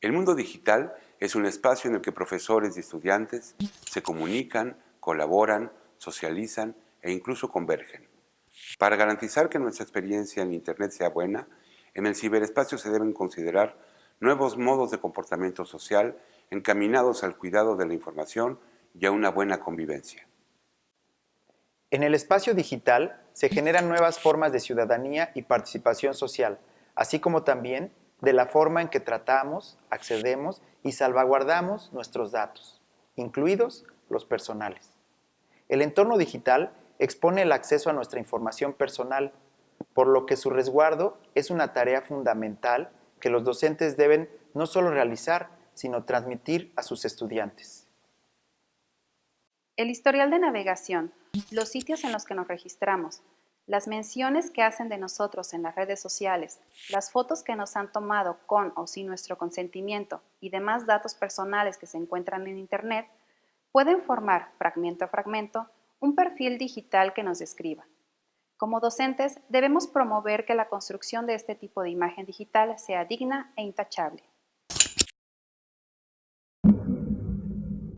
El mundo digital es un espacio en el que profesores y estudiantes se comunican, colaboran, socializan e incluso convergen. Para garantizar que nuestra experiencia en Internet sea buena, en el ciberespacio se deben considerar nuevos modos de comportamiento social encaminados al cuidado de la información y a una buena convivencia. En el espacio digital se generan nuevas formas de ciudadanía y participación social, así como también de la forma en que tratamos, accedemos y salvaguardamos nuestros datos, incluidos los personales. El entorno digital expone el acceso a nuestra información personal, por lo que su resguardo es una tarea fundamental que los docentes deben no solo realizar, sino transmitir a sus estudiantes. El historial de navegación, los sitios en los que nos registramos, las menciones que hacen de nosotros en las redes sociales, las fotos que nos han tomado con o sin nuestro consentimiento y demás datos personales que se encuentran en Internet, pueden formar, fragmento a fragmento, un perfil digital que nos describa. Como docentes, debemos promover que la construcción de este tipo de imagen digital sea digna e intachable.